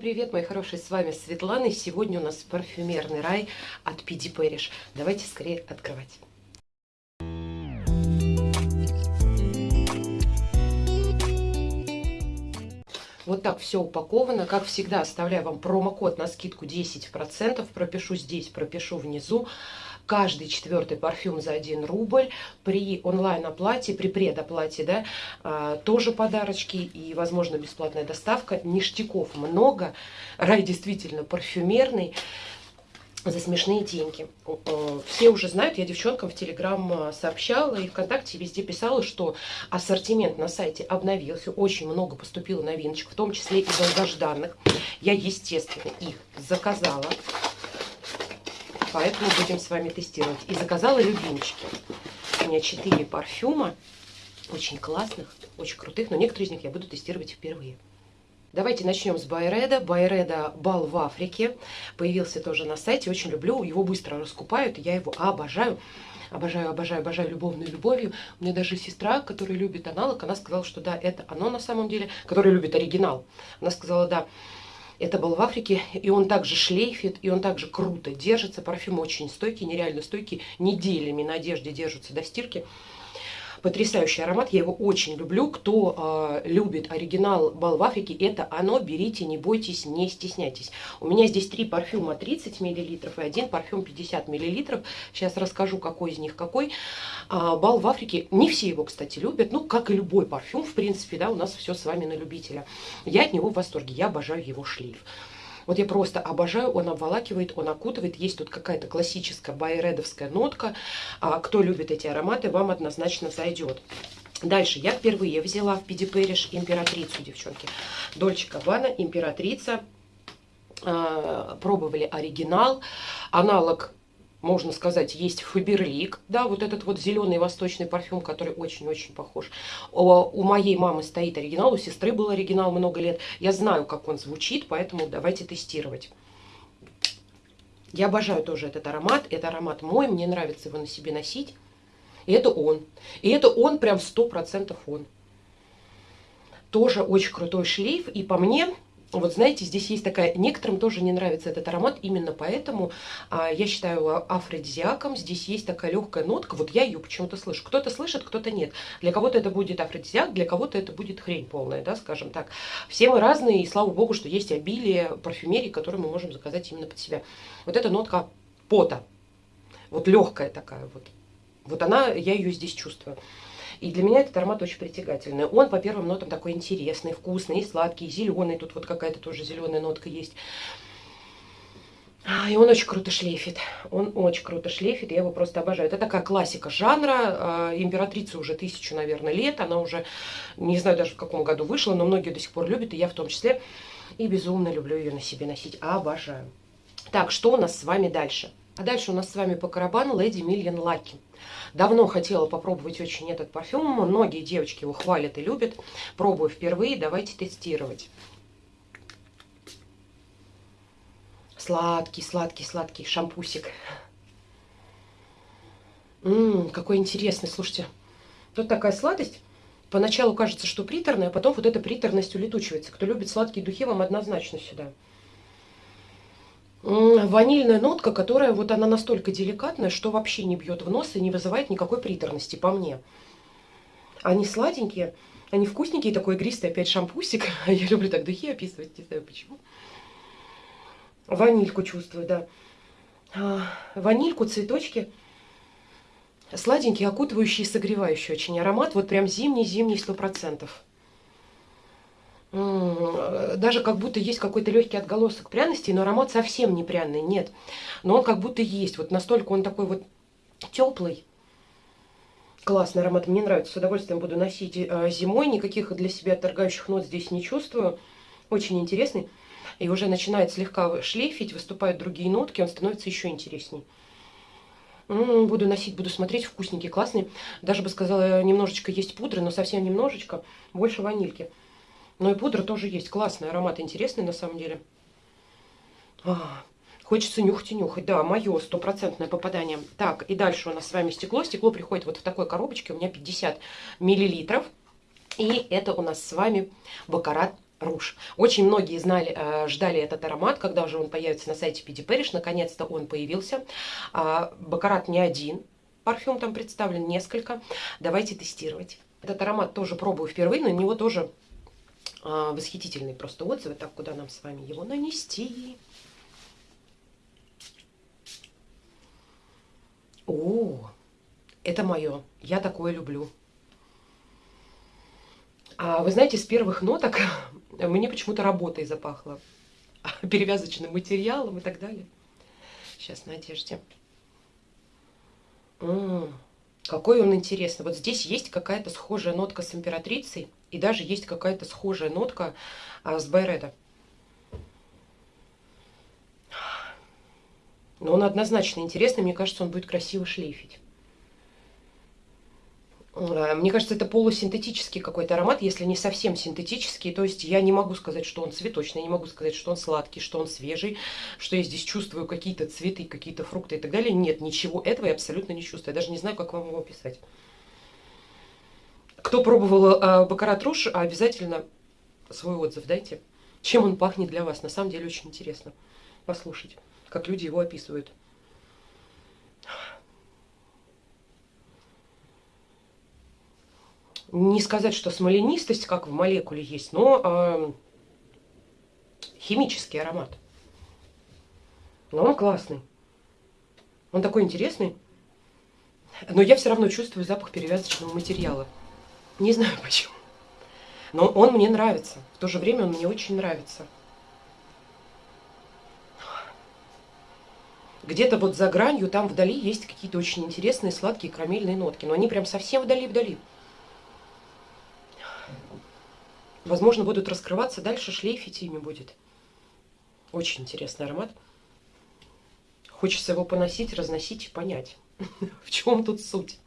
Привет, мои хорошие, с вами Светлана, и сегодня у нас парфюмерный рай от PD Parish. Давайте скорее открывать. Вот так все упаковано. Как всегда, оставляю вам промокод на скидку 10%. Пропишу здесь, пропишу внизу. Каждый четвертый парфюм за 1 рубль. При онлайн-оплате, при предоплате, да, а, тоже подарочки и, возможно, бесплатная доставка. Ништяков много. Рай действительно парфюмерный за смешные деньги. Все уже знают, я девчонкам в Телеграм сообщала и ВКонтакте везде писала, что ассортимент на сайте обновился, очень много поступило новиночек, в том числе и долгожданных. Я, естественно, их заказала, поэтому будем с вами тестировать. И заказала любимчики. У меня 4 парфюма, очень классных, очень крутых, но некоторые из них я буду тестировать впервые. Давайте начнем с Байреда. Байреда бал в Африке. Появился тоже на сайте. Очень люблю. Его быстро раскупают. Я его обожаю. Обожаю, обожаю, обожаю любовную любовью. У меня даже сестра, которая любит аналог, она сказала, что да, это оно на самом деле, которая любит оригинал. Она сказала, да, это был в Африке, и он также шлейфит, и он также круто держится. Парфюм очень стойкий, нереально стойкий. Неделями на одежде держатся до стирки потрясающий аромат, я его очень люблю. Кто э, любит оригинал Бал в Африке, это оно, берите, не бойтесь, не стесняйтесь. У меня здесь три парфюма 30 мл и один парфюм 50 мл. Сейчас расскажу, какой из них какой. А, Бал в Африке, не все его, кстати, любят, ну, как и любой парфюм, в принципе, да, у нас все с вами на любителя. Я от него в восторге, я обожаю его шлейф. Вот я просто обожаю, он обволакивает, он окутывает. Есть тут какая-то классическая байредовская нотка. А, кто любит эти ароматы, вам однозначно зайдет. Дальше я впервые взяла в Пиди Пэриш императрицу, девчонки. Дольче Кабана, императрица. А, пробовали оригинал. Аналог можно сказать, есть Фаберлик, да, вот этот вот зеленый восточный парфюм, который очень-очень похож. У моей мамы стоит оригинал, у сестры был оригинал много лет. Я знаю, как он звучит, поэтому давайте тестировать. Я обожаю тоже этот аромат. Это аромат мой, мне нравится его на себе носить. И это он. И это он прям 100% он. Тоже очень крутой шлейф. И по мне, вот знаете, здесь есть такая, некоторым тоже не нравится этот аромат, именно поэтому а, я считаю афродизиаком. Здесь есть такая легкая нотка, вот я ее почему-то слышу. Кто-то слышит, кто-то нет. Для кого-то это будет афродизиак, для кого-то это будет хрень полная, да, скажем так. Все мы разные, и слава богу, что есть обилие парфюмерии, которую мы можем заказать именно под себя. Вот эта нотка пота, вот легкая такая вот. Вот она, я ее здесь чувствую. И для меня этот аромат очень притягательный. Он по первым нотам такой интересный, вкусный, и сладкий, зеленый. Тут вот какая-то тоже зеленая нотка есть. А, и он очень круто шлейфит. Он очень круто шлейфит, я его просто обожаю. Это такая классика жанра. А, императрица уже тысячу, наверное, лет. Она уже, не знаю даже в каком году вышла, но многие до сих пор любят, и я в том числе. И безумно люблю ее на себе носить. Обожаю. Так, что у нас с вами дальше? А дальше у нас с вами по карабану Lady Million Lucky. Давно хотела попробовать очень этот парфюм. Многие девочки его хвалят и любят. Пробую впервые. Давайте тестировать. Сладкий, сладкий, сладкий шампусик. Ммм, какой интересный, слушайте. Тут такая сладость. Поначалу кажется, что приторная, а потом вот эта приторность улетучивается. Кто любит сладкие духи, вам однозначно сюда ванильная нотка, которая вот она настолько деликатная, что вообще не бьет в нос и не вызывает никакой приторности по мне. Они сладенькие, они вкусненькие, такой игристый опять шампусик. Я люблю так духи описывать, не знаю почему. Ванильку чувствую, да. А, ванильку, цветочки. Сладенький, окутывающий согревающий очень аромат. Вот прям зимний-зимний сто процентов даже как будто есть какой-то легкий отголосок пряности, но аромат совсем не пряный, нет. Но он как будто есть, вот настолько он такой вот теплый. Классный аромат, мне нравится, с удовольствием буду носить э, зимой, никаких для себя отторгающих нот здесь не чувствую. Очень интересный. И уже начинает слегка шлейфить, выступают другие нотки, он становится еще интересней. Буду носить, буду смотреть, вкусненький, классный. Даже бы сказала, немножечко есть пудры, но совсем немножечко, больше ванильки. Ну и пудра тоже есть. Классный аромат, интересный на самом деле. А, хочется нюхать и нюхать. Да, мое стопроцентное попадание. Так, и дальше у нас с вами стекло. Стекло приходит вот в такой коробочке. У меня 50 миллилитров. И это у нас с вами Бакарат Руж. Очень многие знали, э, ждали этот аромат, когда уже он появится на сайте PD Parish. Наконец-то он появился. А, Бакарат не один, парфюм там представлен несколько. Давайте тестировать. Этот аромат тоже пробую впервые, но на него тоже восхитительные просто отзывы. Так, куда нам с вами его нанести? О, это мое. Я такое люблю. А вы знаете, с первых ноток мне почему-то работой запахло. Перевязочным материалом и так далее. Сейчас на одежде. М -м -м, какой он интересный. Вот здесь есть какая-то схожая нотка с императрицей. И даже есть какая-то схожая нотка а, с Байреда. Но он однозначно интересный. Мне кажется, он будет красиво шлейфить. Э, мне кажется, это полусинтетический какой-то аромат, если не совсем синтетический. То есть я не могу сказать, что он цветочный, не могу сказать, что он сладкий, что он свежий, что я здесь чувствую какие-то цветы, какие-то фрукты и так далее. Нет, ничего этого я абсолютно не чувствую. Я даже не знаю, как вам его описать. Кто пробовал э, Бакарат Руш, обязательно свой отзыв дайте. Чем он пахнет для вас? На самом деле очень интересно послушать, как люди его описывают. Не сказать, что смоленистость, как в молекуле есть, но э, химический аромат. Но он классный. Он такой интересный. Но я все равно чувствую запах перевязочного материала. Не знаю почему. Но он мне нравится. В то же время он мне очень нравится. Где-то вот за гранью, там вдали есть какие-то очень интересные сладкие карамельные нотки. Но они прям совсем вдали-вдали. Возможно, будут раскрываться дальше, шлейфить ими будет. Очень интересный аромат. Хочется его поносить, разносить и понять, в чем тут суть.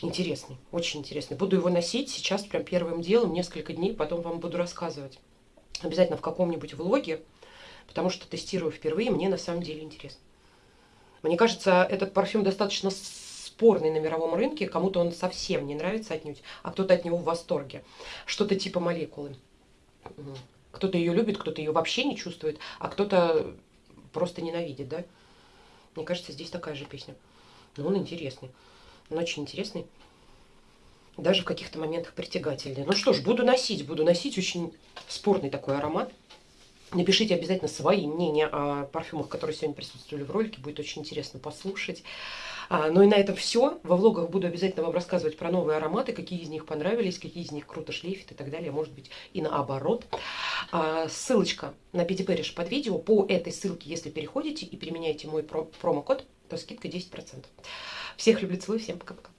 Интересный, очень интересный. Буду его носить сейчас прям первым делом, несколько дней, потом вам буду рассказывать. Обязательно в каком-нибудь влоге, потому что тестирую впервые, мне на самом деле интересно. Мне кажется, этот парфюм достаточно спорный на мировом рынке, кому-то он совсем не нравится отнюдь, а кто-то от него в восторге. Что-то типа молекулы. Кто-то ее любит, кто-то ее вообще не чувствует, а кто-то просто ненавидит, да? Мне кажется, здесь такая же песня. Но он интересный. Он очень интересный. Даже в каких-то моментах притягательный. Ну что ж, буду носить, буду носить. Очень спорный такой аромат. Напишите обязательно свои мнения о парфюмах, которые сегодня присутствовали в ролике. Будет очень интересно послушать. А, ну и на этом все. Во влогах буду обязательно вам рассказывать про новые ароматы, какие из них понравились, какие из них круто шлейфят и так далее. Может быть и наоборот. А, ссылочка на Пяти Пэриш под видео. По этой ссылке, если переходите и применяете мой промокод, то скидка 10%. Всех люблю, целую, всем пока-пока.